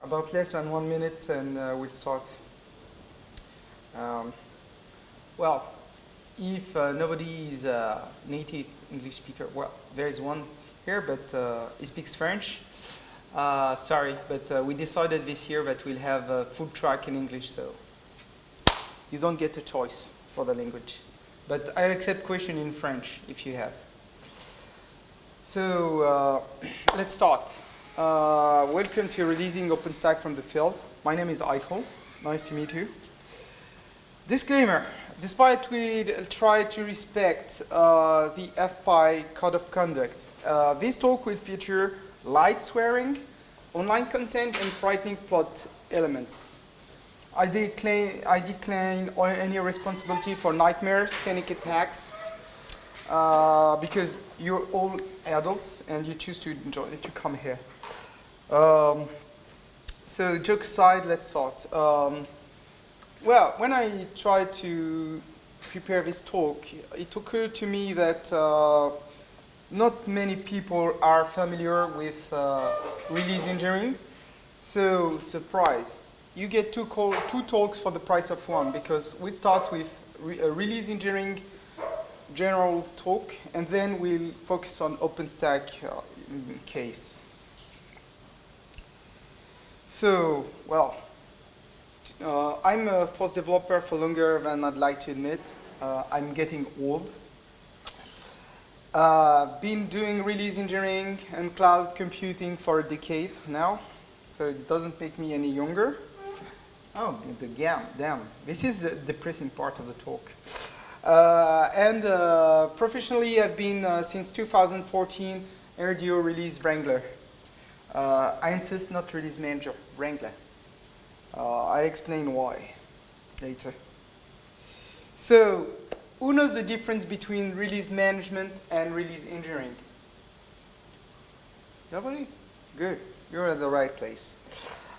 About less than one minute and uh, we'll start. Um, well, if uh, nobody is a native English speaker, well, there is one here, but uh, he speaks French. Uh, sorry, but uh, we decided this year that we'll have a full track in English, so you don't get a choice for the language. But I'll accept question in French if you have. So uh, let's start. Uh, welcome to releasing OpenStack from the field. My name is Haïkel. Nice to meet you. Disclaimer, despite we try to respect uh, the FPI code of conduct, uh, this talk will feature light swearing, online content, and frightening plot elements. I decline, I decline any responsibility for nightmares, panic attacks, uh, because you're all adults and you choose to enjoy to come here. Um, so joke aside, let's start. Um, well, when I tried to prepare this talk, it occurred to me that uh, not many people are familiar with uh, release engineering. So, surprise, you get two, call, two talks for the price of one because we start with re release engineering general talk and then we'll focus on OpenStack uh, case. So, well, uh, I'm a FOSS developer for longer than I'd like to admit. Uh, I'm getting old. Uh, been doing release engineering and cloud computing for a decade now, so it doesn't make me any younger. Oh, the gam, damn. This is the depressing part of the talk. Uh, and uh, professionally, I've been, uh, since 2014, RDO release Wrangler. Uh, I insist not release manager, Wrangler. Uh, I'll explain why later. So, who knows the difference between release management and release engineering? Nobody? Good. You're at the right place.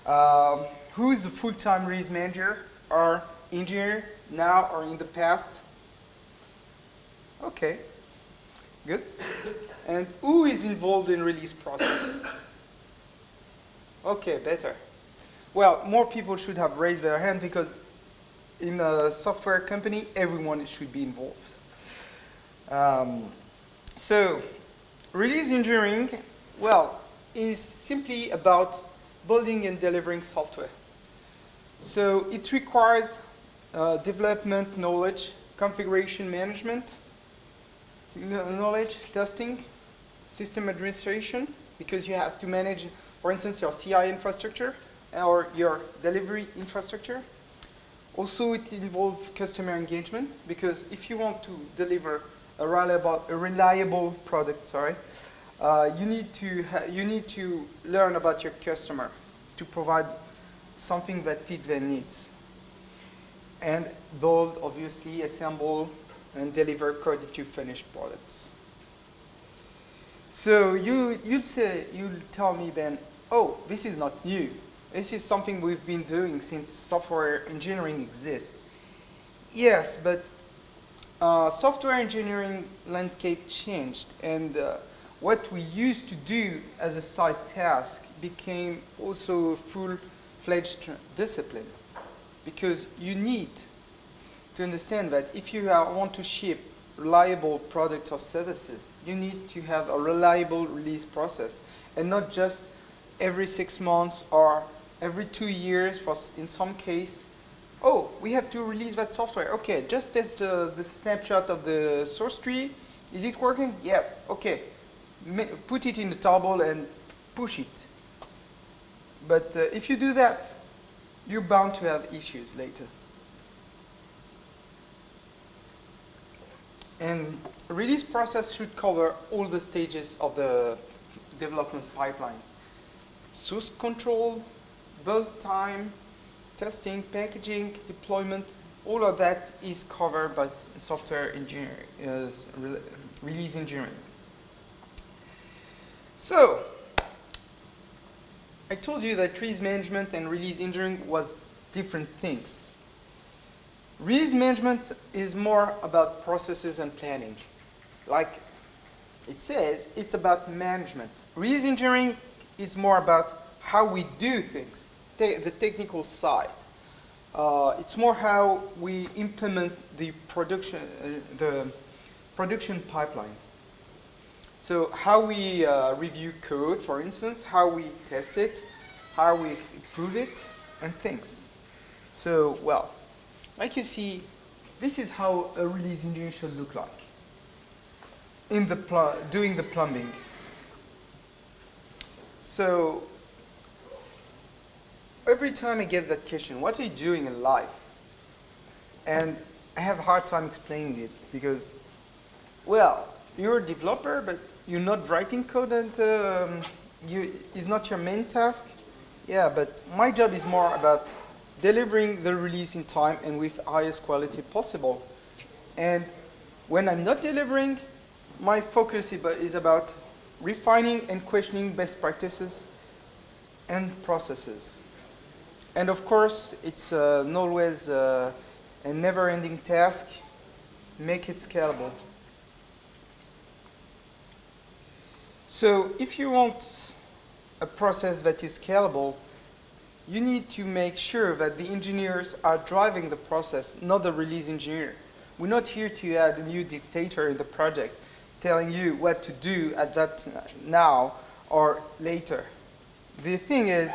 Um, who is a full-time release manager or engineer now or in the past? Okay. Good. And who is involved in release process? Okay, better. Well, more people should have raised their hand because in a software company, everyone should be involved. Um, so, release engineering, well, is simply about building and delivering software. So it requires uh, development knowledge, configuration management, knowledge, testing, system administration, because you have to manage for instance, your CI infrastructure or your delivery infrastructure. Also, it involves customer engagement because if you want to deliver a reliable, a reliable product, sorry, uh, you need to you need to learn about your customer to provide something that fits their needs, and build, obviously, assemble, and deliver code to finished products. So you you'll say you'll tell me then, oh, this is not new. This is something we've been doing since software engineering exists. Yes, but uh, software engineering landscape changed and uh, what we used to do as a side task became also a full-fledged discipline because you need to understand that if you want to ship reliable products or services, you need to have a reliable release process and not just every six months or every two years for in some case. Oh we have to release that software. Okay just test the, the snapshot of the source tree. Is it working? Yes. Okay. Ma put it in the table and push it. But uh, if you do that you're bound to have issues later. And release process should cover all the stages of the development pipeline source control, build time, testing, packaging, deployment, all of that is covered by software engineering, uh, release engineering. So, I told you that release management and release engineering was different things. Release management is more about processes and planning. Like it says, it's about management. Release engineering is more about how we do things, te the technical side. Uh, it's more how we implement the production, uh, the production pipeline. So how we uh, review code, for instance, how we test it, how we improve it, and things. So, well, like you see, this is how a release engineer should look like in the doing the plumbing. So every time I get that question, what are you doing in life? And I have a hard time explaining it because, well, you're a developer, but you're not writing code and um, you, it's not your main task. Yeah, but my job is more about delivering the release in time and with highest quality possible. And when I'm not delivering, my focus is about refining and questioning best practices and processes. And of course, it's uh, always uh, a never-ending task. Make it scalable. So if you want a process that is scalable, you need to make sure that the engineers are driving the process, not the release engineer. We're not here to add a new dictator in the project telling you what to do at that now or later. The thing is,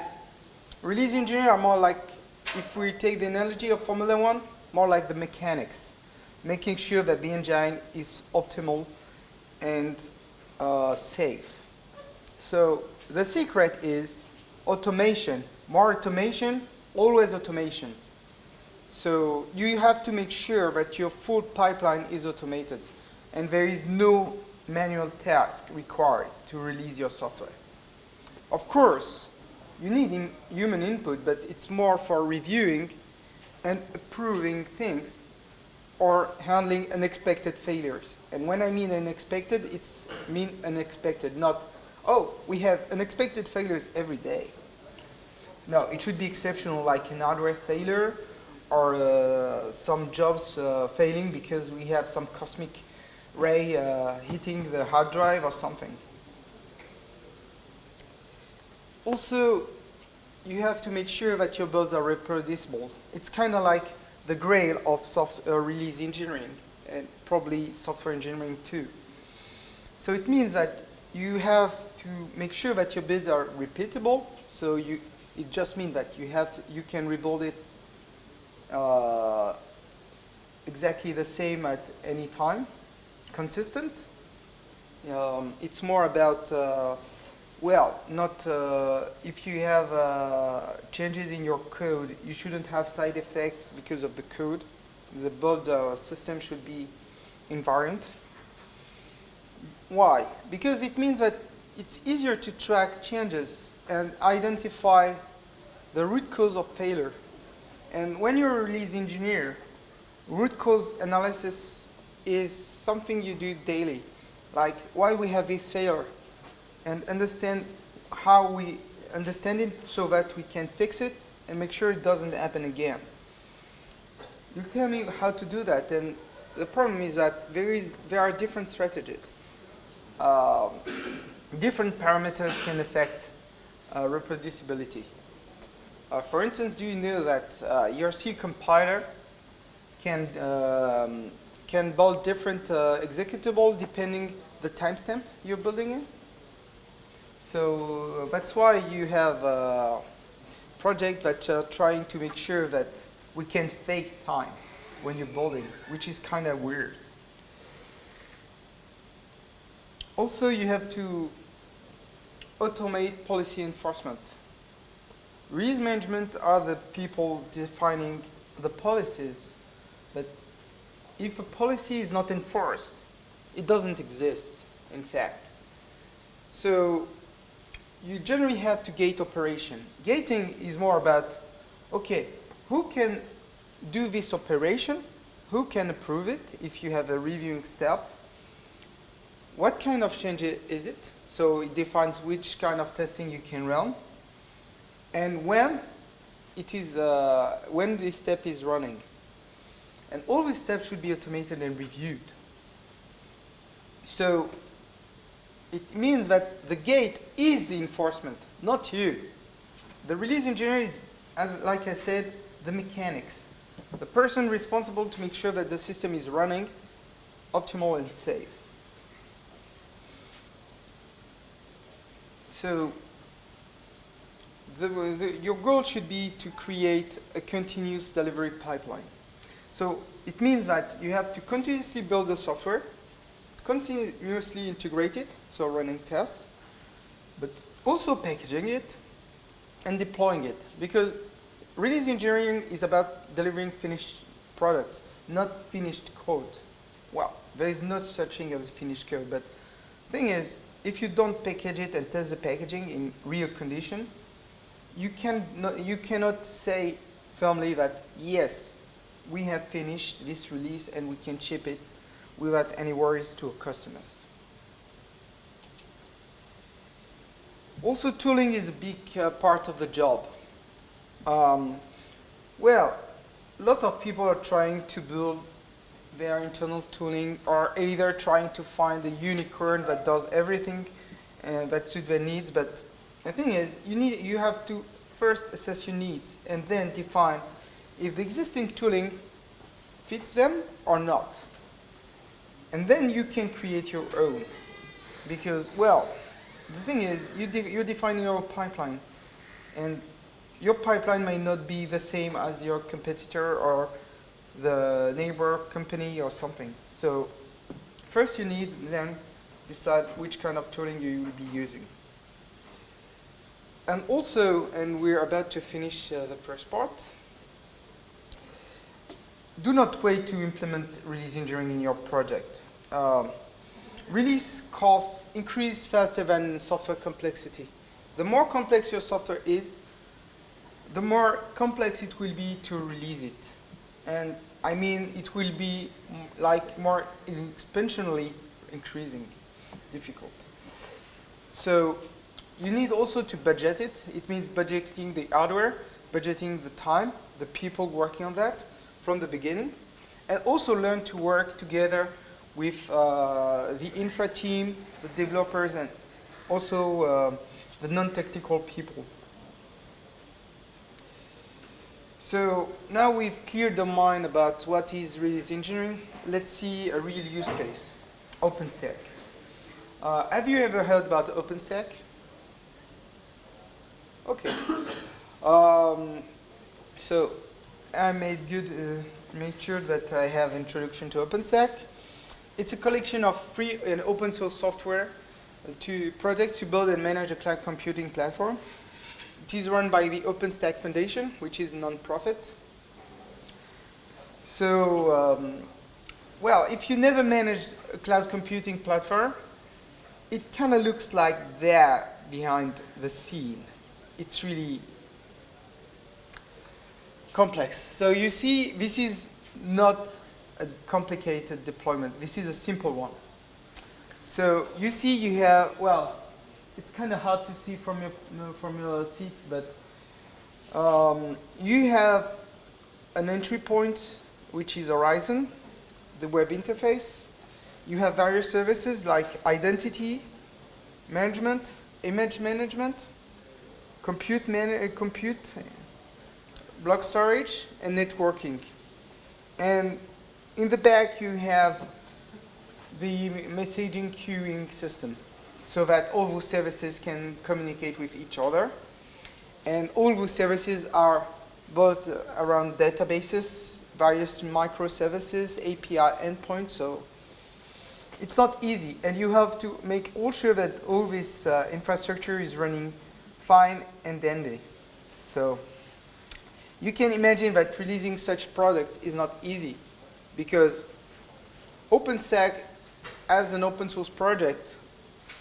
release engineers are more like, if we take the analogy of Formula One, more like the mechanics, making sure that the engine is optimal and uh, safe. So the secret is automation. More automation, always automation. So you have to make sure that your full pipeline is automated and there is no manual task required to release your software. Of course, you need human input, but it's more for reviewing and approving things or handling unexpected failures. And when I mean unexpected, it's mean unexpected, not, oh, we have unexpected failures every day. No, it should be exceptional, like an hardware failure or uh, some jobs uh, failing because we have some cosmic ray uh, hitting the hard drive or something. Also, you have to make sure that your builds are reproducible. It's kind of like the grail of software uh, release engineering and probably software engineering too. So it means that you have to make sure that your builds are repeatable. So you, it just means that you have to, you can rebuild it uh, exactly the same at any time consistent. Um, it's more about, uh, well, not uh, if you have uh, changes in your code, you shouldn't have side effects because of the code. The build uh, system should be invariant. Why? Because it means that it's easier to track changes and identify the root cause of failure. And when you're a release engineer, root cause analysis is something you do daily, like why we have this failure, and understand how we understand it so that we can fix it and make sure it doesn't happen again. You tell me how to do that, and the problem is that there is there are different strategies. Uh, different parameters can affect uh, reproducibility. Uh, for instance, do you know that uh, your C compiler can um, can build different uh, executable depending the timestamp you're building in. So uh, that's why you have a project that are trying to make sure that we can fake time when you're building, which is kind of weird. Also, you have to automate policy enforcement. Release management are the people defining the policies, if a policy is not enforced, it doesn't exist, in fact. So you generally have to gate operation. Gating is more about, okay, who can do this operation? Who can approve it if you have a reviewing step? What kind of change is it? So it defines which kind of testing you can run. And when it is, uh, when this step is running. And all these steps should be automated and reviewed. So it means that the gate is the enforcement, not you. the release engineer is, as like I said, the mechanics. The person responsible to make sure that the system is running optimal and safe. So the, the, your goal should be to create a continuous delivery pipeline. So it means that you have to continuously build the software, continuously integrate it, so running tests, but also packaging it and deploying it. Because release engineering is about delivering finished product, not finished code. Well, there is no such thing as finished code, but thing is, if you don't package it and test the packaging in real condition, you, can not, you cannot say firmly that, yes, we have finished this release and we can ship it without any worries to our customers. Also, tooling is a big uh, part of the job. Um, well, a lot of people are trying to build their internal tooling or either trying to find a unicorn that does everything uh, that suits their needs, but the thing is, you, need, you have to first assess your needs and then define if the existing tooling fits them or not. And then you can create your own. Because, well, the thing is, you de you're defining your pipeline. And your pipeline may not be the same as your competitor or the neighbor company or something. So first you need then decide which kind of tooling you will be using. And also, and we're about to finish uh, the first part, do not wait to implement release engineering in your project. Um, release costs increase faster than software complexity. The more complex your software is, the more complex it will be to release it. And I mean, it will be like more exponentially increasing difficult. So you need also to budget it. It means budgeting the hardware, budgeting the time, the people working on that from the beginning, and also learn to work together with uh, the infra team, the developers, and also uh, the non-technical people. So now we've cleared the mind about what is release engineering. Let's see a real use case, OpenStack. Uh, have you ever heard about OpenStack? Okay. Um, so I made good, uh, sure that I have introduction to OpenStack. It's a collection of free and open source software to projects to build and manage a cloud computing platform. It is run by the OpenStack Foundation, which is non-profit. So, um, well, if you never managed a cloud computing platform, it kind of looks like that behind the scene it's really complex. So you see, this is not a complicated deployment. This is a simple one. So you see you have, well, it's kind of hard to see from your, from your seats, but um, you have an entry point, which is Horizon, the web interface. You have various services like identity management, image management, compute, uh, compute, block storage, and networking. And in the back, you have the messaging queuing system so that all those services can communicate with each other. And all those services are both around databases, various microservices, API endpoints, so it's not easy. And you have to make all sure that all this uh, infrastructure is running fine and dandy. So you can imagine that releasing such product is not easy because OpenStack as an open source project,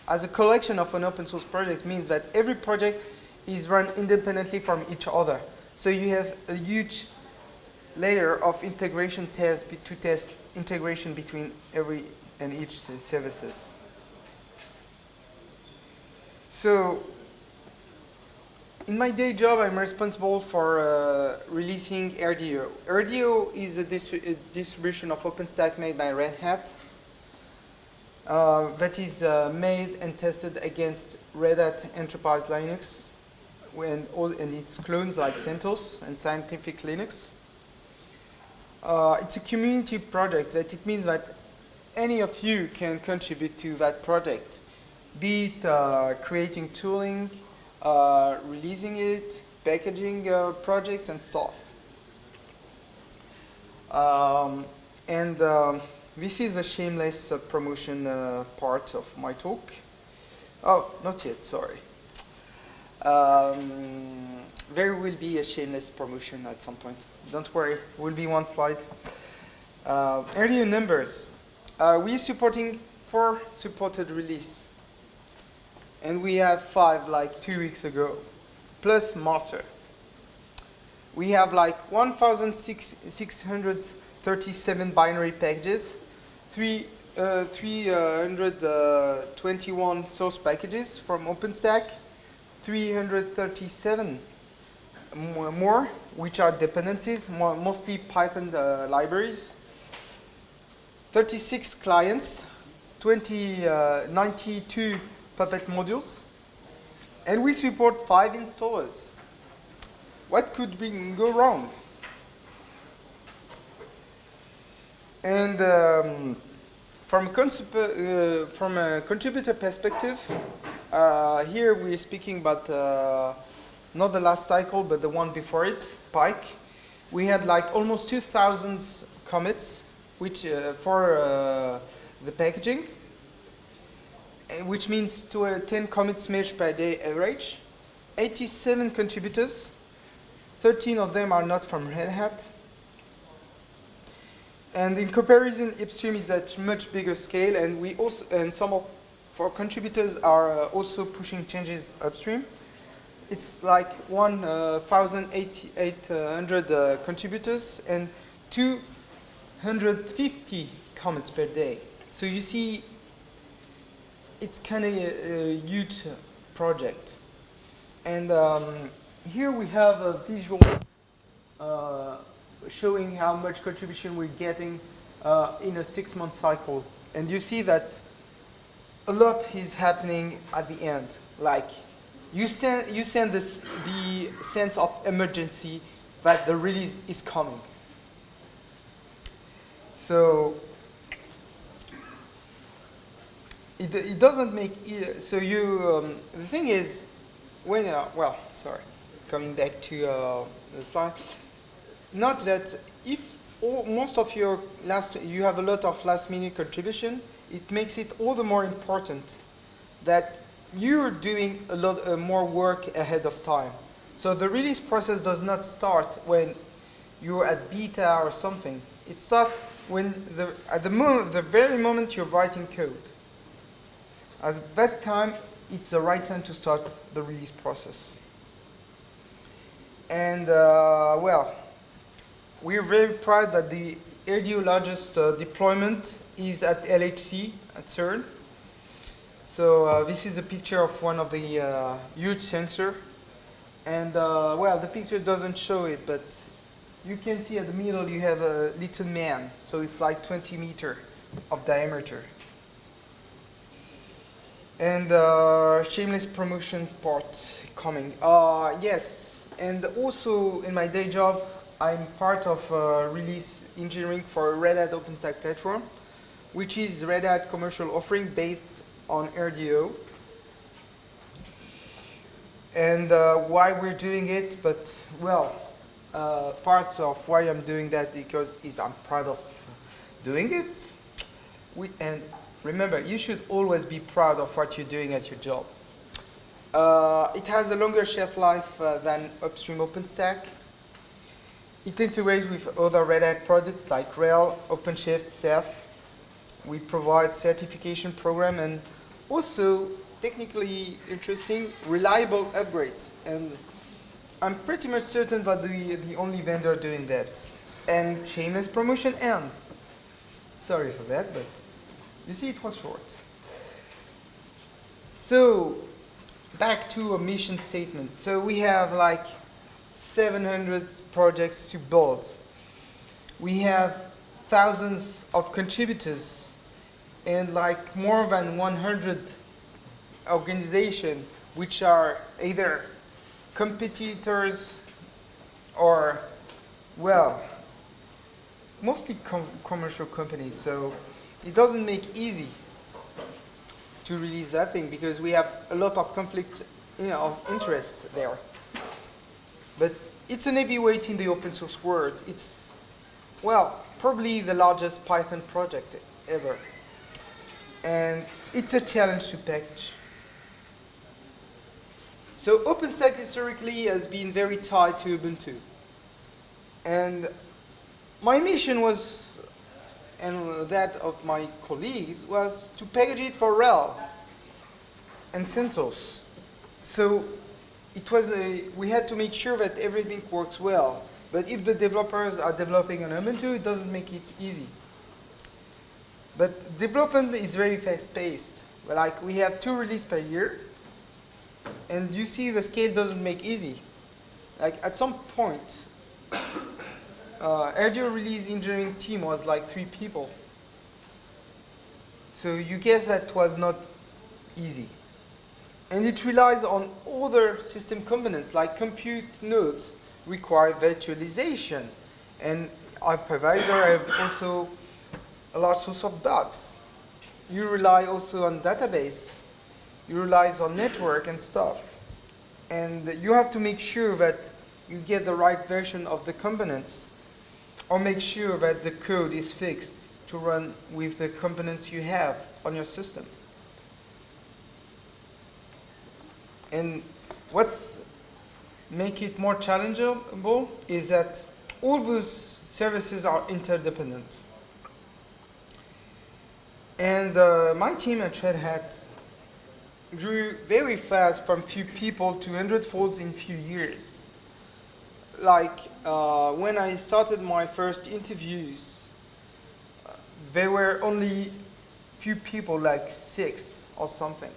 as a collection of an open source project means that every project is run independently from each other. So you have a huge layer of integration tests to test integration between every and each services. So in my day job, I'm responsible for uh, releasing RDO. RDO is a, a, distribution of OpenStack made by Red Hat uh, that is uh, made and tested against Red Hat Enterprise Linux and, all, and its clones like CentOS and Scientific Linux. Uh, it's a community project that it means that any of you can contribute to that project, be it uh, creating tooling, uh, releasing it, packaging project and stuff. Um, and um, this is a shameless uh, promotion uh, part of my talk. Oh, not yet, sorry. Um, there will be a shameless promotion at some point. Don't worry, will be one slide. Uh, earlier numbers. Uh, we're supporting four supported release. And we have five like two weeks ago, plus master. We have like 1,637 binary packages, three, uh, 321 source packages from OpenStack, 337 more, which are dependencies, mostly Python uh, libraries, 36 clients, 20, uh, 92 Puppet modules, and we support five installers. What could go wrong? And um, from, uh, from a contributor perspective, uh, here we're speaking about uh, not the last cycle, but the one before it, Pike. We had like almost 2,000 commits which, uh, for uh, the packaging, which means to a 10 commits merge per day average. 87 contributors, 13 of them are not from Red Hat. And in comparison, upstream is at much bigger scale, and we also and some of our contributors are uh, also pushing changes upstream. It's like 1,800 uh, uh, contributors and 250 comments per day. So you see, it's kind of a, a, huge project. And um, here we have a visual uh, showing how much contribution we're getting uh, in a six-month cycle. And you see that a lot is happening at the end. Like you send, you send this, the sense of emergency that the release is coming. So it, it doesn't make, so you, um, the thing is, when, uh, well, sorry, coming back to uh, the slide, not that if all, most of your last, you have a lot of last minute contribution, it makes it all the more important that you're doing a lot uh, more work ahead of time. So the release process does not start when you're at beta or something. It starts when the, at the, moment, the very moment you're writing code. At that time, it's the right time to start the release process. And uh, well, we're very proud that the RDO largest uh, deployment is at LHC at CERN. So uh, this is a picture of one of the uh, huge sensor. And uh, well, the picture doesn't show it, but you can see at the middle you have a little man. So it's like 20 meter of diameter. And uh, shameless promotion part coming. Uh, yes, and also in my day job, I'm part of uh, release engineering for Red Hat OpenStack platform, which is Red Hat commercial offering based on RDO. And uh, why we're doing it, but well, uh, of why I'm doing that because is I'm proud of doing it. We, and remember, you should always be proud of what you're doing at your job. Uh, it has a longer shelf life uh, than upstream OpenStack. It integrates with other Red Hat products like RHEL, OpenShift, Ceph. We provide certification program and also technically interesting, reliable upgrades. And I'm pretty much certain that the, the only vendor doing that. And shameless promotion and. Sorry for that, but you see it was short. So back to a mission statement. So we have like 700 projects to build. We have thousands of contributors and like more than 100 organizations which are either competitors or, well, mostly com commercial companies, so it doesn't make easy to release that thing because we have a lot of conflict you know, of interest there. But it's an heavyweight in the open source world. It's, well, probably the largest Python project ever. And it's a challenge to package. So OpenStack historically has been very tied to Ubuntu. And my mission was, and that of my colleagues, was to package it for RHEL and CentOS. So it was a, we had to make sure that everything works well. But if the developers are developing on Ubuntu, it doesn't make it easy. But development is very fast-paced. Like we have two releases per year, and you see the scale doesn't make easy. Like at some point, uh, release engineering team was like three people. So you guess that was not easy. And it relies on other system components like compute nodes require virtualization. And hypervisor have also a large source of bugs. You rely also on database. You rely on network and stuff. And you have to make sure that you get the right version of the components or make sure that the code is fixed to run with the components you have on your system. And what's make it more challengeable is that all those services are interdependent. And uh, my team at Red Hat grew very fast from few people to 100 folds in few years. Like uh, when I started my first interviews, there were only few people, like six or something.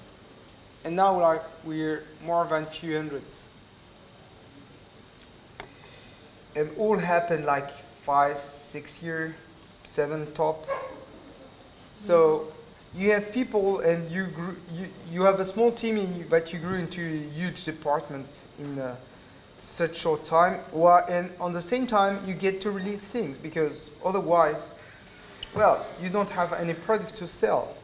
And now like we're more than few hundreds. And all happened like five, six year, seven top. So you have people and you, grew, you, you have a small team in, but you grew into a huge department in uh, such short time. And on the same time, you get to release things because otherwise, well, you don't have any product to sell.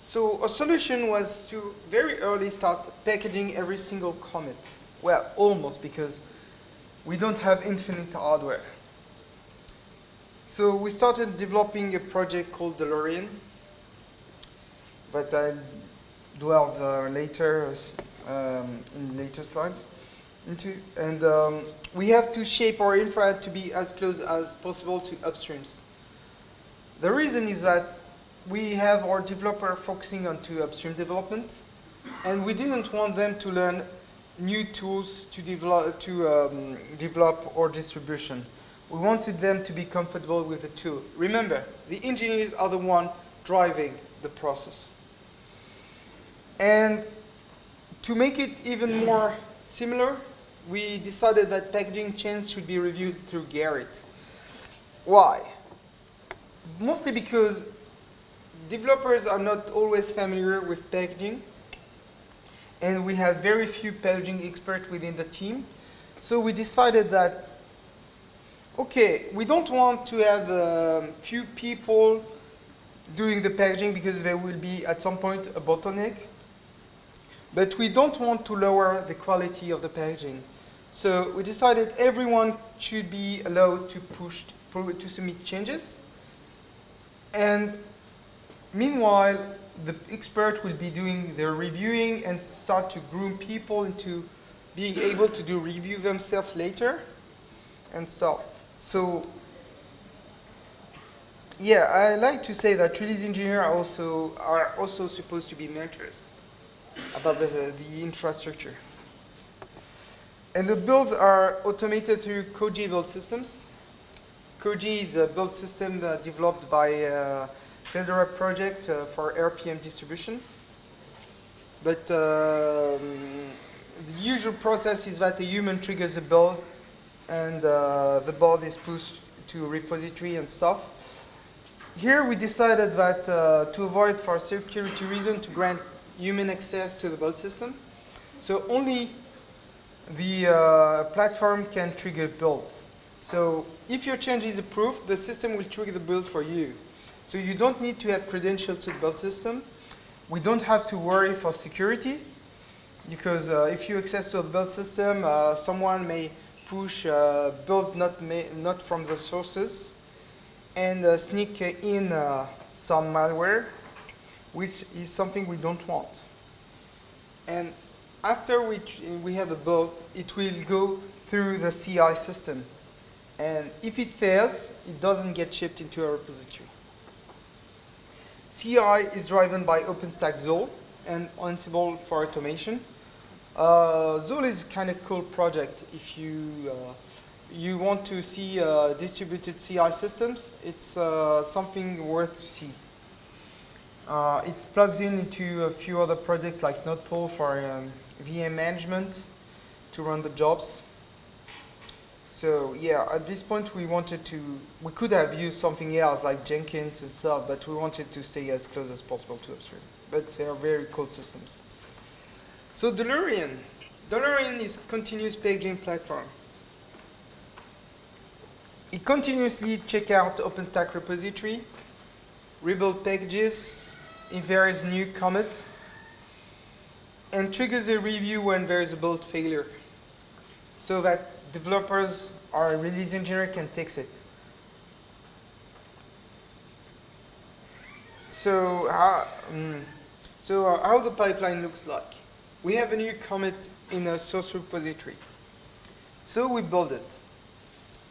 So a solution was to very early start packaging every single commit. Well, almost because we don't have infinite hardware. So we started developing a project called DeLorean, but I'll dwell uh, later um, in later slides into. And um, we have to shape our infra to be as close as possible to upstreams. The reason is that we have our developer focusing on to upstream development, and we didn't want them to learn new tools to develop, to, um, develop distribution. We wanted them to be comfortable with the tool. Remember, the engineers are the one driving the process. And to make it even more similar, we decided that packaging change should be reviewed through Gerrit. Why? Mostly because developers are not always familiar with packaging, and we have very few packaging experts within the team. So we decided that, okay, we don't want to have a um, few people doing the packaging because there will be at some point a bottleneck. But we don't want to lower the quality of the packaging. So we decided everyone should be allowed to push, to submit changes. And Meanwhile, the expert will be doing their reviewing and start to groom people into being able to do review themselves later and stuff. So yeah, I like to say that release engineers are also are also supposed to be mentors about the, the infrastructure. And the builds are automated through Koji build systems. Koji is a build system developed by uh, Fedora project uh, for RPM distribution. But um, the usual process is that a human triggers a build and uh, the build is pushed to repository and stuff. Here we decided that uh, to avoid for security reason to grant human access to the build system. So only the uh, platform can trigger builds. So if your change is approved, the system will trigger the build for you. So you don't need to have credentials to the build system. We don't have to worry for security because uh, if you access to a build system, uh, someone may push uh, builds not, not from the sources and uh, sneak in uh, some malware, which is something we don't want. And after we, we have a build, it will go through the CI system. And if it fails, it doesn't get shipped into a repository. CI is driven by OpenStack Zuul and Ansible for automation. Uh, Zuul is kind of cool project if you uh, you want to see uh, distributed CI systems. It's uh, something worth to see. Uh, it plugs in into a few other projects like Nodepool for um, VM management to run the jobs. So yeah, at this point we wanted to, we could have used something else like Jenkins and stuff, but we wanted to stay as close as possible to upstream. But they are very cool systems. So DeLorean. DeLorean is continuous paging platform. It continuously check out OpenStack repository, rebuild packages if there is new commit, and triggers a review when there is a build failure so that developers or release engineer can fix it. So, how, um, so uh, how the pipeline looks like. We have a new commit in a source repository. So we build it.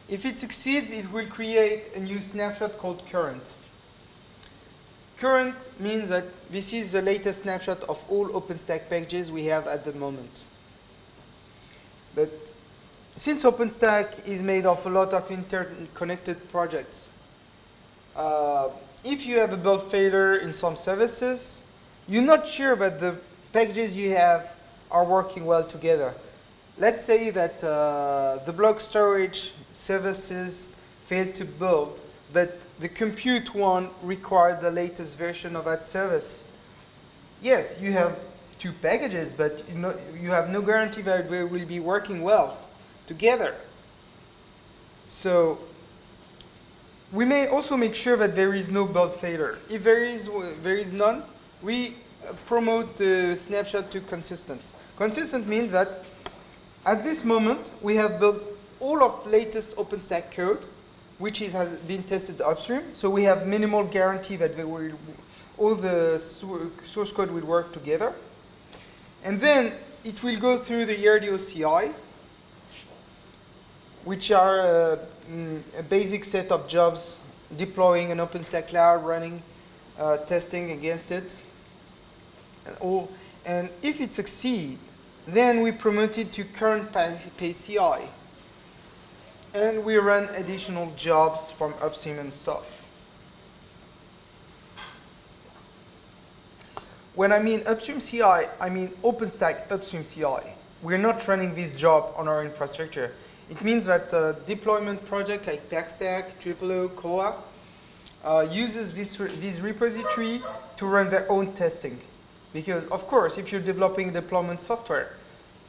If it succeeds, it will create a new snapshot called current. Current means that this is the latest snapshot of all OpenStack packages we have at the moment. But since OpenStack is made of a lot of interconnected projects, uh, if you have a build failure in some services, you're not sure that the packages you have are working well together. Let's say that uh, the block storage services fail to build, but the compute one required the latest version of that service. Yes, you have two packages, but you, know, you have no guarantee that they will be working well together. So we may also make sure that there is no build failure. If there is, there is none, we promote the snapshot to consistent. Consistent means that at this moment, we have built all of latest OpenStack code, which is, has been tested upstream. So we have minimal guarantee that will, all the source code will work together. And then it will go through the RDO CI, which are uh, mm, a basic set of jobs deploying an OpenStack cloud, running uh, testing against it. And, all, and if it succeeds, then we promote it to current pay CI. And we run additional jobs from upstream and stuff. When I mean upstream CI, I mean OpenStack upstream CI. We're not running this job on our infrastructure. It means that a deployment project like Packstack, TripleO, Kolla uh, uses this, re this repository to run their own testing. Because, of course, if you're developing deployment software,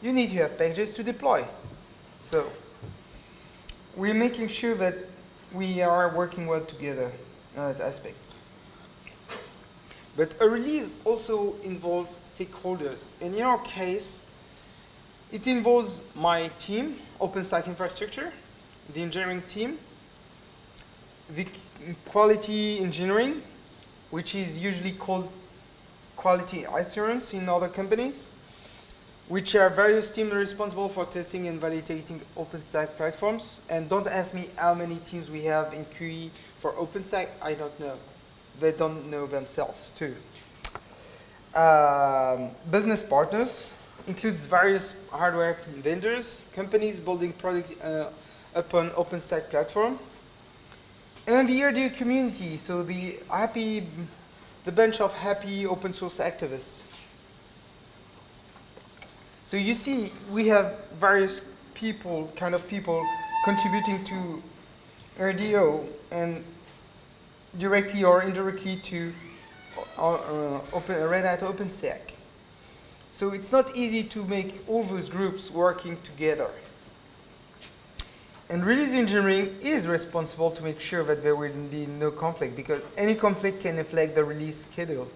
you need to have packages to deploy. So we're making sure that we are working well together uh, on that aspects. But a release also involves stakeholders. And in our case, it involves my team, OpenStack infrastructure, the engineering team, the quality engineering, which is usually called quality assurance in other companies, which are various teams responsible for testing and validating OpenStack platforms. And don't ask me how many teams we have in QE for OpenStack, I don't know. They don't know themselves too. Um, business partners, includes various hardware vendors, companies building products uh, upon OpenStack platform, and the RDO community, so the happy, the bunch of happy open source activists. So you see, we have various people, kind of people, contributing to RDO and directly or indirectly to uh, uh, open, Red Hat OpenStack. So it's not easy to make all those groups working together. And release engineering is responsible to make sure that there will be no conflict because any conflict can affect the release schedule.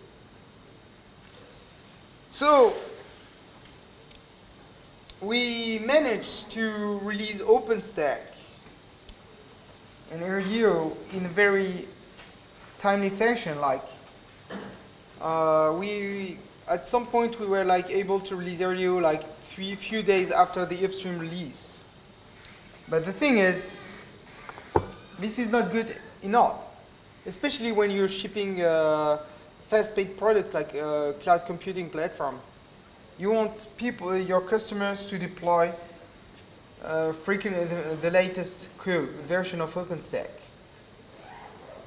So we managed to release OpenStack and RDO in a very timely fashion. Like uh, we, at some point, we were like able to release RDO like three few days after the upstream release. But the thing is, this is not good enough, especially when you're shipping a fast-paced product like a cloud computing platform. You want people, your customers, to deploy uh, the, the, latest version of OpenStack,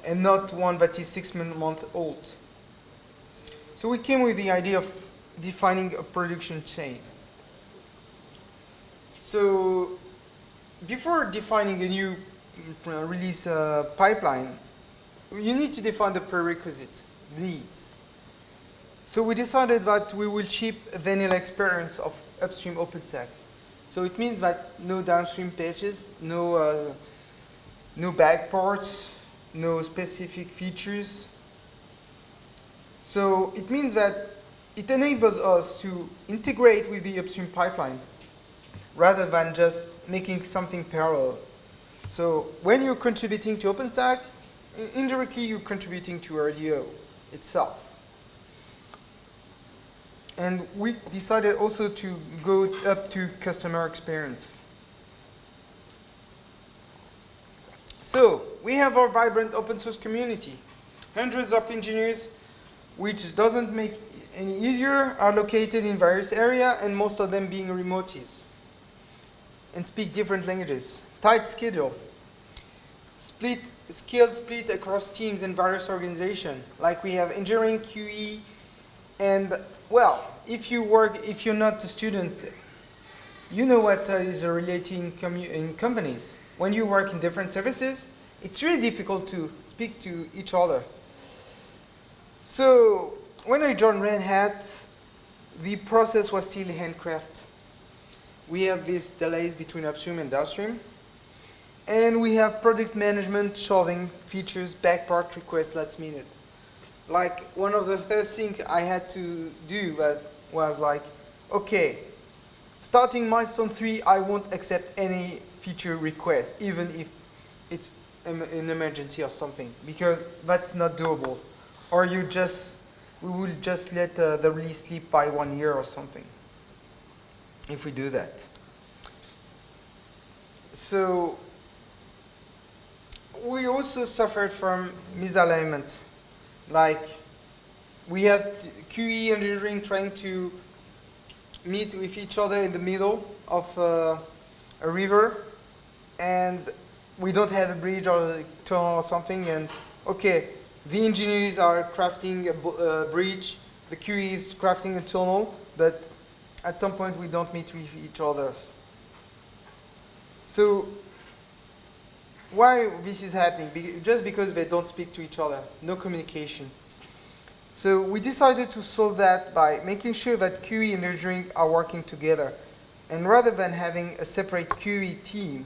and not one that is six months old. So we came with the idea of defining a production chain. So before defining a new uh, release uh, pipeline, you need to define the prerequisite needs. So we decided that we will ship a vanilla experience of upstream OpenStack. So it means that no downstream pages, no, uh, no backports, no specific features. So it means that it enables us to integrate with the upstream pipeline rather than just making something parallel. So when you're contributing to OpenStack, indirectly you're contributing to RDO itself. And we decided also to go up to customer experience. So we have our vibrant open source community. Hundreds of engineers, which doesn't make any easier, are located in various areas, and most of them being remotes and speak different languages. Tight schedule. Split skills split across teams and various organizations. Like we have engineering, QE, and well, if you work, if you're not a student, you know what uh, is relating in companies. When you work in different services, it's really difficult to speak to each other. So when I joined Red Hat, the process was still handcraft we have these delays between upstream and downstream. And we have product management solving features, back backport request last minute. Like one of the first things I had to do was, was like, okay, starting milestone three, I won't accept any feature request, even if it's an emergency or something, because that's not doable. Or you just, we will just let uh, the release sleep by one year or something if we do that. So we also suffered from misalignment. Like we have QE and engineering trying to meet with each other in the middle of uh, a river. And we don't have a bridge or a tunnel or something. And okay, the engineers are crafting a, a bridge, the QE is crafting a tunnel, but at some point we don't meet with each other. So why this is happening? Be just because they don't speak to each other, no communication. So we decided to solve that by making sure that QE and engineering are working together. And rather than having a separate QE team,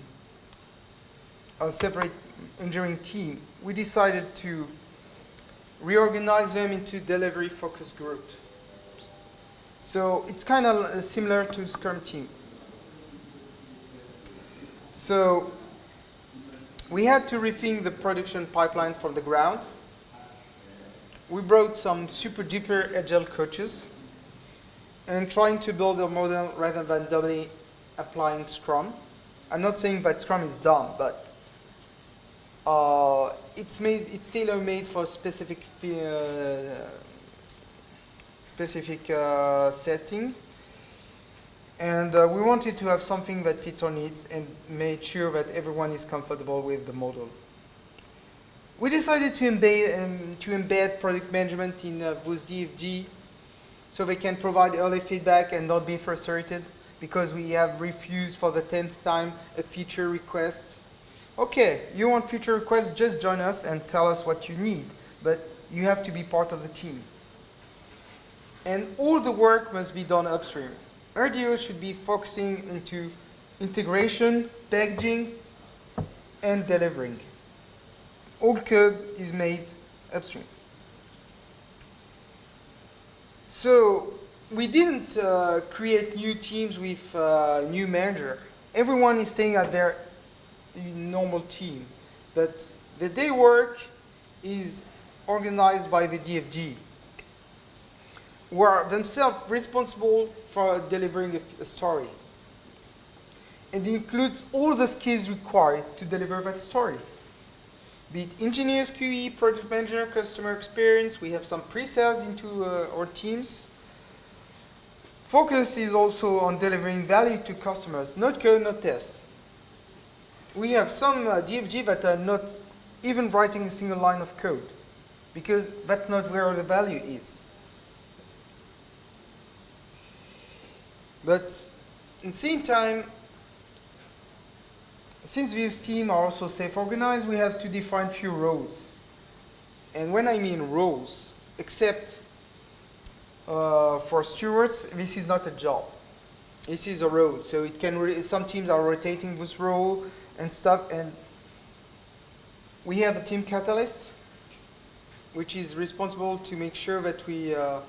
a separate engineering team, we decided to reorganize them into delivery focus groups. So it's kind of similar to Scrum team. So we had to rethink the production pipeline from the ground. We brought some super duper agile coaches and trying to build a model rather than doubly applying Scrum. I'm not saying that Scrum is dumb, but uh, it's made it's tailor made for specific uh, specific uh, setting. And uh, we wanted to have something that fits our needs and made sure that everyone is comfortable with the model. We decided to embed, um, to embed product management in uh, DFG so they can provide early feedback and not be frustrated because we have refused for the 10th time a feature request. Okay, you want feature requests, just join us and tell us what you need, but you have to be part of the team. and all the work must be done upstream. RDO should be focusing into integration, packaging, and delivering. All code is made upstream. So we didn't uh, create new teams with uh, new manager. Everyone is staying at their normal team, but the day work is organized by the DFG, who are themselves responsible for delivering a, a story. And it includes all the skills required to deliver that story. Be it engineers, QE, project manager, customer experience, we have some pre-sales into uh, our teams. Focus is also on delivering value to customers, not code, not test. We have some uh, DFG that are not even writing a single line of code because that's not where the value is. But at the same time, since these teams are also self-organized, we have to define few roles. And when I mean roles, except uh, for stewards, this is not a job. This is a role. So it can some teams are rotating this role and stuff. And we have a team catalyst, which is responsible to make sure that we uh,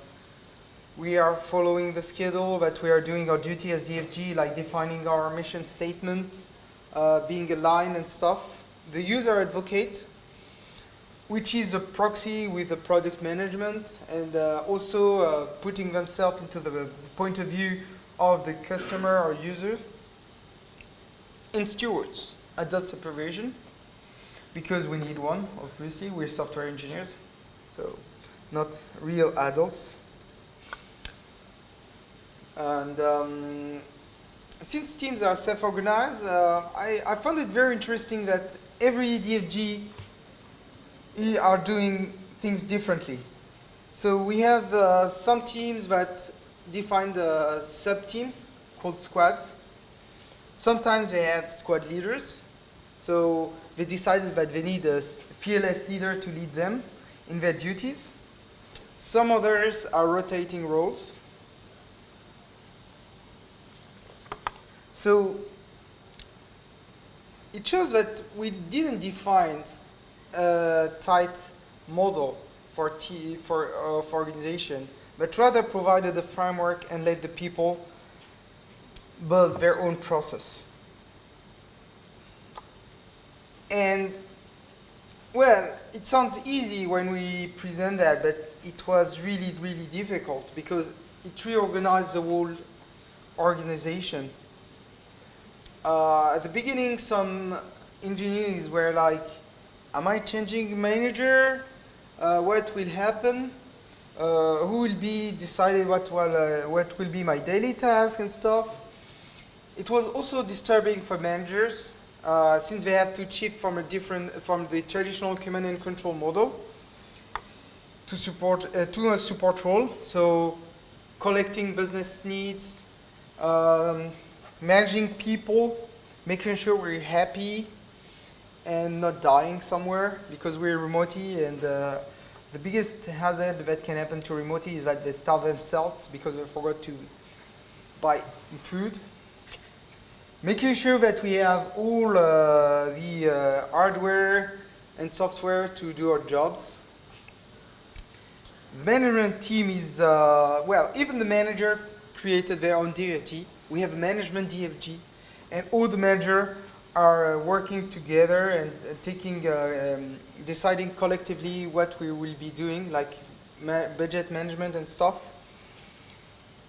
we are following the schedule, that we are doing our duty as DFG, like defining our mission statement, uh, being aligned and stuff. The user advocate, which is a proxy with the product management and uh, also uh, putting themselves into the point of view of the customer or user. And stewards, adult supervision, because we need one, obviously, we're software engineers, so not real adults. And um, since teams are self-organized, uh, I, I found it very interesting that every DFG are doing things differently. So we have uh, some teams that define the sub-teams called squads. Sometimes they have squad leaders. So they decided that they need a fearless leader to lead them in their duties. Some others are rotating roles. So it shows that we didn't define a tight model for, T, for, uh, for organization, but rather provided the framework and let the people build their own process. And well, it sounds easy when we present that, but it was really, really difficult because it reorganized the whole organization uh, at the beginning, some engineers were like, am I changing manager? Uh, what will happen? Uh, who will be decided what will, uh, what will be my daily task and stuff? It was also disturbing for managers uh, since they have to shift from a different, from the traditional command and control model to support, uh, to a support role. So collecting business needs, um, managing people, making sure we're happy and not dying somewhere because we're remotely and uh, the biggest hazard that can happen to remotely is that they starve themselves because they forgot to buy food. Making sure that we have all uh, the uh, hardware and software to do our jobs. The management team is, uh, well, even the manager created their own DFG we have a management DFG, and all the manager are uh, working together and uh, taking, uh, um, deciding collectively what we will be doing, like ma budget management and stuff.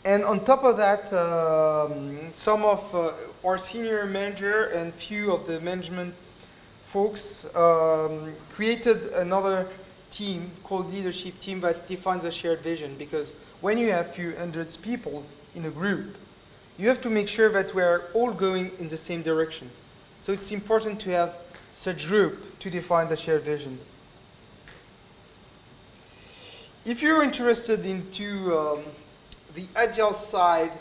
And on top of that, um, some of uh, our senior manager and few of the management folks um, created another team called leadership team that defines a shared vision because when you have few hundreds people in a group, you have to make sure that we are all going in the same direction. So it's important to have such group to define the shared vision. If you're interested into um, the agile side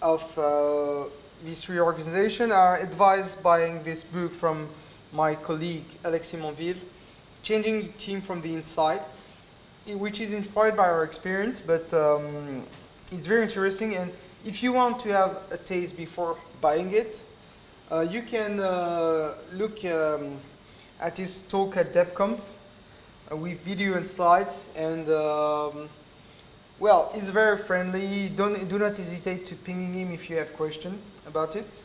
of uh, this reorganization, I advise buying this book from my colleague Alexis Monville, Changing the Team from the Inside. which is inspired by our experience, but um, it's very interesting. And if you want to have a taste before buying it, uh, you can uh, look um, at his talk at DevConf uh, with video and slides. And um, well, he's very friendly. Don't do not hesitate to ping him if you have questions about it.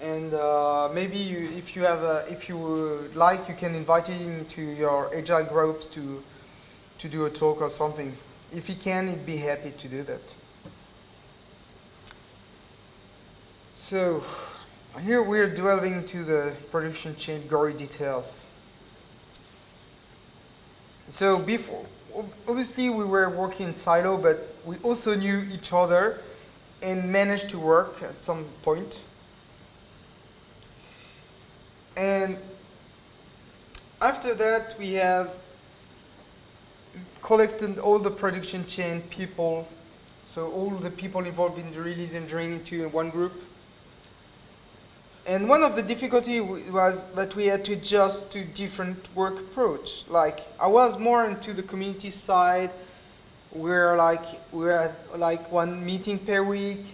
And uh, maybe you, if you have, a, if you would like, you can invite him to your agile groups to to do a talk or something. If he can, he'd be happy to do that. So here we're delving into the production chain gory details. So before, obviously we were working in silo, but we also knew each other and managed to work at some point. And after that, we have collected all the production chain people, so all the people involved in the release engineering into one group. And one of the difficulty was that we had to adjust to different work approach. Like I was more into the community side, where like we had like one meeting per week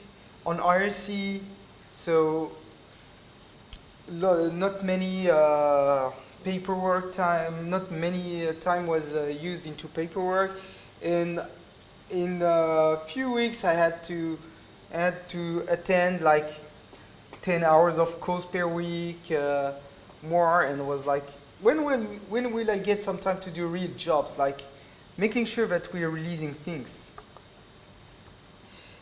on IRC, so not many uh, paperwork time, not many uh, time was uh, used into paperwork. And in a few weeks I had to, I had to attend like 10 hours of course per week, uh, more, and was like, when will, when will I get some time to do real jobs? Like making sure that we are releasing things.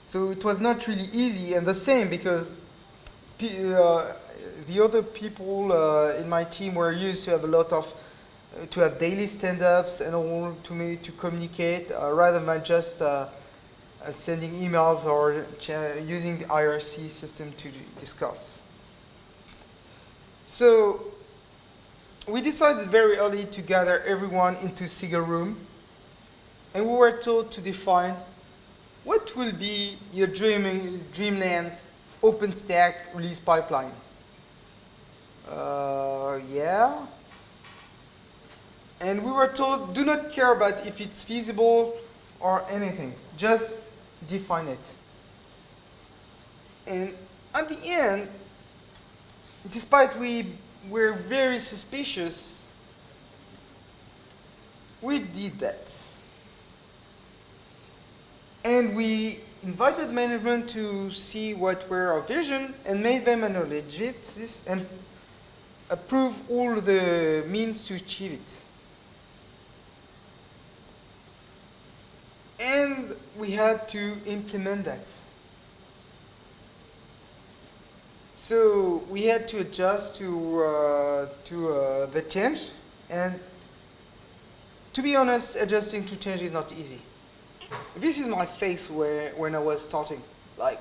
So it was not really easy, and the same because uh, the other people uh, in my team were used to have a lot of uh, to have daily stand-ups and all to me to communicate uh, rather than just uh, uh, sending emails or using the IRC system to discuss. So we decided very early to gather everyone into a single room and we were told to define what will be your dreaming, dreamland OpenStack release pipeline. Uh, yeah. And we were told, do not care about if it's feasible or anything. Just define it. And at the end, despite we were very suspicious, we did that. And we invited management to see what were our vision and made them acknowledge this and approve all the means to achieve it. And we had to implement that. So we had to adjust to, uh, to uh, the change. And to be honest, adjusting to change is not easy. This is my face where, when I was starting. Like,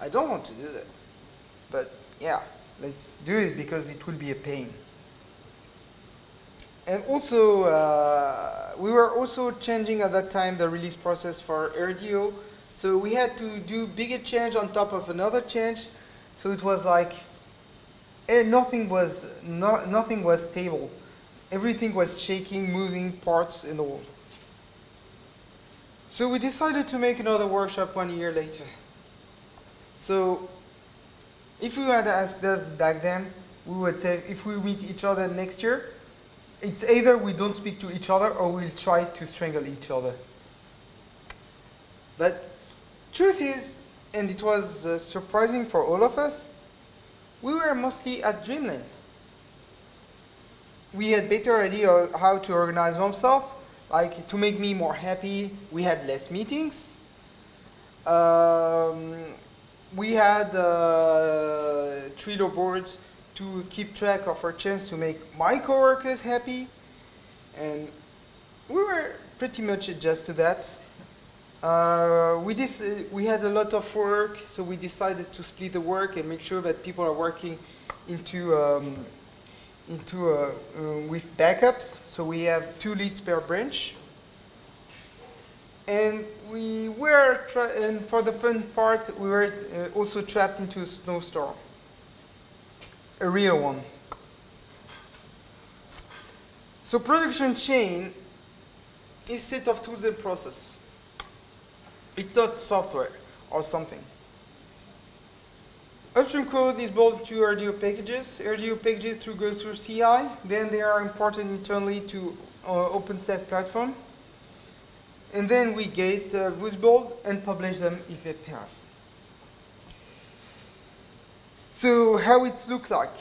I don't want to do that. But yeah, let's do it because it will be a pain. And also, uh, we were also changing at that time the release process for RDO. So we had to do bigger change on top of another change. So it was like, eh, nothing was, no, nothing was stable. Everything was shaking, moving parts and all. So we decided to make another workshop one year later. So if we had asked us back then, we would say if we meet each other next year, it's either we don't speak to each other or we'll try to strangle each other. But truth is, and it was uh, surprising for all of us, we were mostly at Dreamland. We had better idea how to organize oneself, like to make me more happy, we had less meetings. Um, we had uh, Trello boards to keep track of our chance to make my coworkers happy. And we were pretty much adjust to that. Uh, we, uh, we had a lot of work, so we decided to split the work and make sure that people are working into, um, into uh, uh with backups. So we have two leads per branch. And we were, and for the fun part, we were uh, also trapped into a snowstorm. A real one. So production chain is set of tools and process. It's not software or something. Upstream code is built into RDO packages. RDO packages through go through CI. Then they are imported internally to uh, OpenStack platform. And then we get uh, those builds and publish them if they pass. So how it looks like.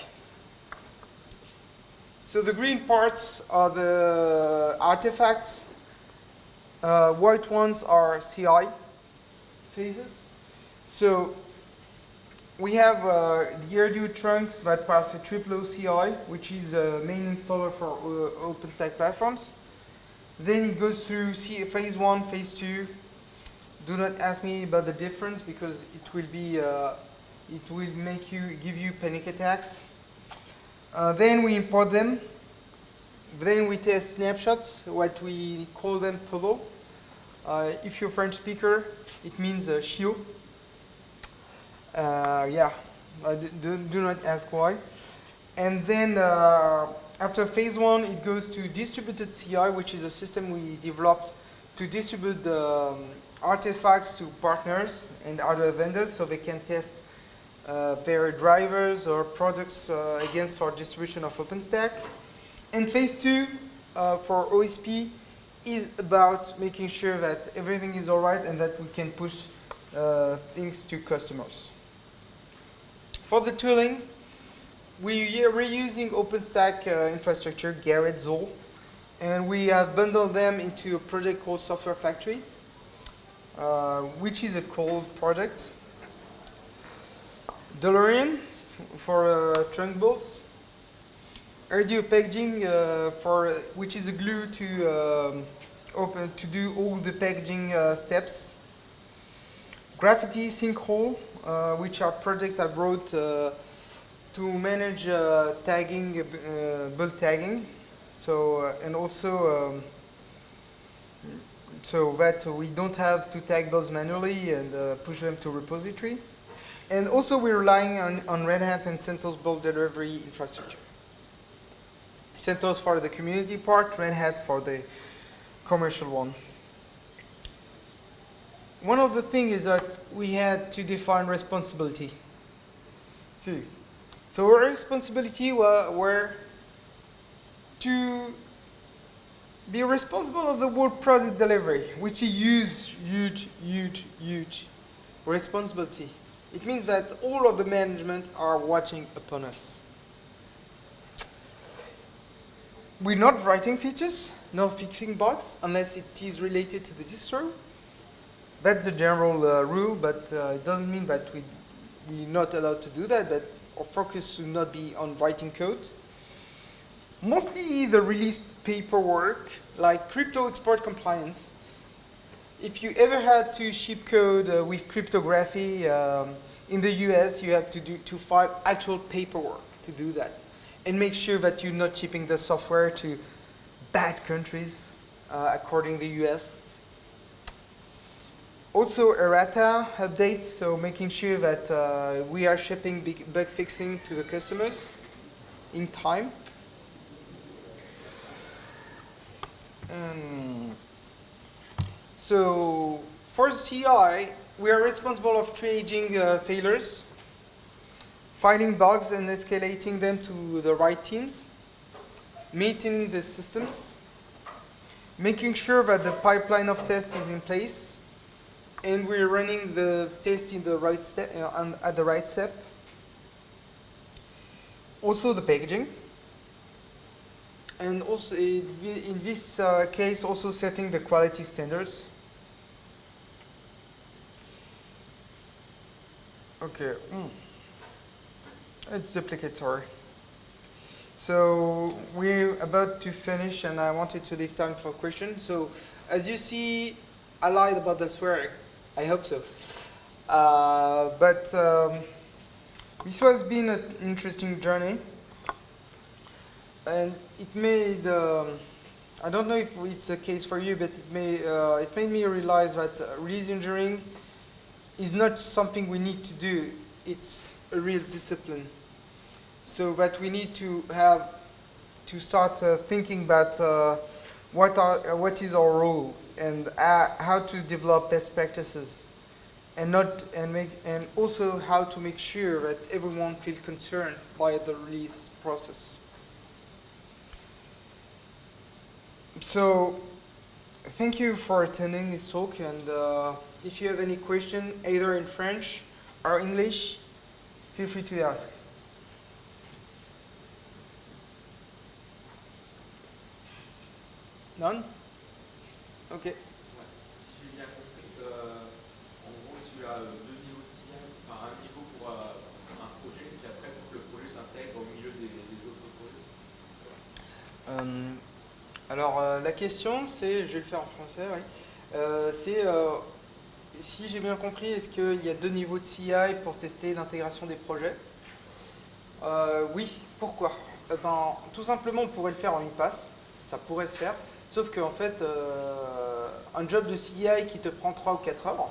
So the green parts are the artifacts. Uh, white ones are CI phases. So we have uh, the RDO trunks that pass a TripleO CI, which is a main installer for uh, OpenStack platforms. Then it goes through phase one, phase two. Do not ask me about the difference because it will be, uh, it will make you, give you panic attacks. Uh, then we import them. Then we test snapshots, what we call them puddle. Uh, if you're a French speaker, it means uh. Uh, yeah, do, do not ask why. And then uh, after phase one, it goes to distributed CI, which is a system we developed to distribute the um, artifacts to partners and other vendors so they can test their drivers or products uh, against our distribution of OpenStack. And phase two uh, for OSP is about making sure that everything is all right and that we can push uh, things to customers. For the tooling, we are reusing OpenStack uh, infrastructure, Gerrit Zuul, and we have bundled them into a project called Software Factory, uh, which is a cool project. DeLorean for uh, trunk bolts, RDO packaging uh, for which is a glue to um, open to do all the packaging uh, steps. Graffiti sinkhole uh, which are projects I wrote uh, to manage uh, tagging, build tagging. So, and also, um, so that we don't have to tag builds manually and push them to repository. And also we're relying on, on Red Hat and CentOS build delivery infrastructure. CentOS for the community part, Red Hat for the commercial one one of the things is that we had to define responsibility too. So our responsibility were, were to be responsible of the whole product delivery, which is huge, huge, huge, huge responsibility. It means that all of the management are watching upon us. We're not writing features, no fixing bugs, unless it is related to the distro that's the general uh, rule, but uh, it doesn't mean that we, we're not allowed to do that, that our focus should not be on writing code. Mostly the release paperwork, like crypto export compliance. If you ever had to ship code uh, with cryptography um, in the US, you have to, do, to file actual paperwork to do that. And make sure that you're not shipping the software to bad countries, uh, according to the US. Also errata updates, so making sure that uh, we are shipping bug fixing to the customers in time. Um, so for CI, we are responsible of triaging uh, failures, finding bugs and escalating them to the right teams, maintaining the systems, making sure that the pipeline of test is in place, and we're running the test in the right step uh, at the right step. Also the packaging, and also in this uh, case also setting the quality standards. Okay, mm. it's duplicatory. So we're about to finish and I wanted to leave time for questions. So as you see, I lied about the swearing. I hope so. Uh, but um, this has been an interesting journey. And it made, um, I don't know if it's the case for you, but it, may, uh, it made me realize that uh, release engineering is not something we need to do. It's a real discipline. So that we need to have, to start uh, thinking about uh, what, are, what is our role and uh, how to develop best practices and not and make and also how to make sure that everyone feels concerned by the release process. So, thank you for attending this talk and uh, if you have any question either in French or English, feel free to ask. None? Ok. Ouais. Si j'ai bien compris, euh, en gros, tu as deux niveaux de CI, enfin un niveau pour euh, un projet, puis après pour que le projet s'intègre au milieu des, des autres projets. Euh, alors euh, la question c'est, je vais le faire en français, oui. C'est si j'ai bien compris, est-ce qu'il y a deux niveaux de CI pour tester l'intégration des projets Euh, Oui, pourquoi Eh ben, Tout simplement on pourrait le faire en une passe, ça pourrait se faire, sauf qu'en fait euh, un job de CI qui te prend 3 ou 4 heures,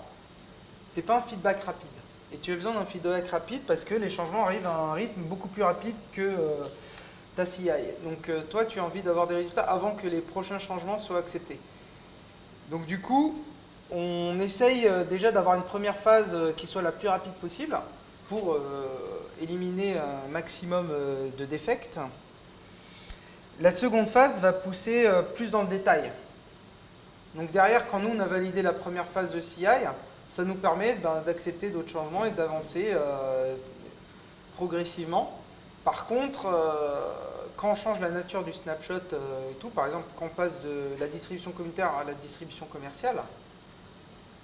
c'est pas un feedback rapide. Et tu as besoin d'un feedback rapide parce que les changements arrivent à un rythme beaucoup plus rapide que euh, ta CI. Donc euh, toi, tu as envie d'avoir des résultats avant que les prochains changements soient acceptés. Donc du coup, on essaye euh, déjà d'avoir une première phase euh, qui soit la plus rapide possible pour euh, éliminer un maximum de défects. La seconde phase va pousser plus dans le détail. Donc derrière, quand nous on a validé la première phase de CI, ça nous permet ben, d'accepter d'autres changements et d'avancer progressivement. Par contre, quand on change la nature du snapshot et tout, par exemple quand on passe de la distribution communautaire à la distribution commerciale,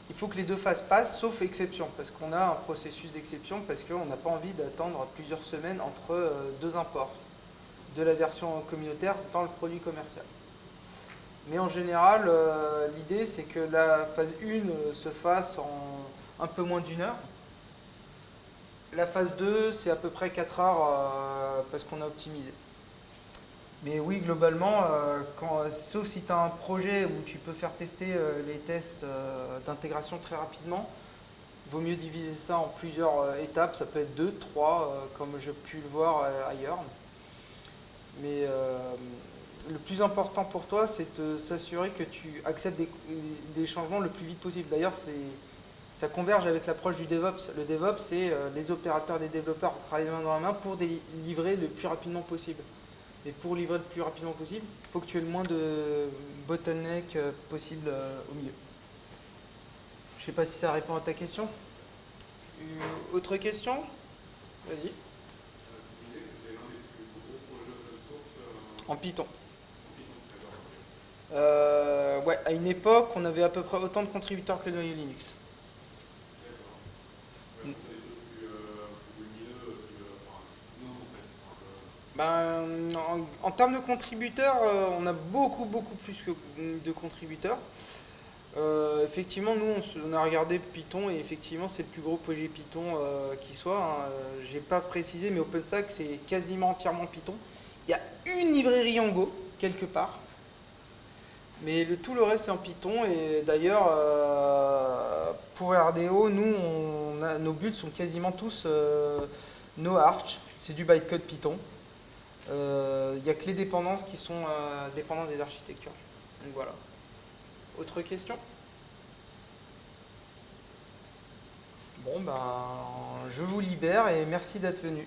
il faut que les deux phases passent, sauf exception, parce qu'on a un processus d'exception, parce qu'on n'a pas envie d'attendre plusieurs semaines entre euh, deux imports de la version communautaire dans le produit commercial. Mais en général, euh, l'idée c'est que la phase 1 euh, se fasse en un peu moins d'une heure. La phase 2, c'est à peu près 4 heures parce qu'on a optimisé. Mais oui, globalement, euh, sauf si tu as un projet où tu peux faire tester euh, les tests euh, d'intégration très rapidement, vaut mieux diviser ça en plusieurs étapes. Ça peut être 2, 3, comme j'ai pu le voir ailleurs. Mais le plus important pour toi, c'est de s'assurer que tu acceptes des, des changements le plus vite possible. D'ailleurs, ça converge avec l'approche du DevOps. Le DevOps, c'est les opérateurs les développeurs travaillent main dans la main pour déli- livrer le plus rapidement possible. Et pour livrer le plus rapidement possible, il faut que tu aies le moins de bottleneck euh, possible euh, au milieu. Je sais pas si ça répond à ta question. Euh, autre question? Vas-y. En Python. Ouais, à une époque, on avait à peu près autant de contributeurs que noyau Linux. Ben, en, termes de contributeurs, euh, on a beaucoup, beaucoup plus que de contributeurs. Euh, effectivement, nous, on, a regardé Python et effectivement, c'est le plus gros projet Python euh, qui soit. hein. J'ai pas précisé, mais OpenStack, c'est quasiment entièrement Python. Il y a une librairie en Go, quelque part. Mais tout le reste, c'est en Python. Et d'ailleurs, pour RDO, nous, nos buts sont quasiment tous no Arch. C'est du bytecode Python. Euh, Il n'y a que les dépendances qui sont euh, dépendantes des architectures. Donc voilà. Autre question? Bon, ben, je vous libère et merci d'être venu.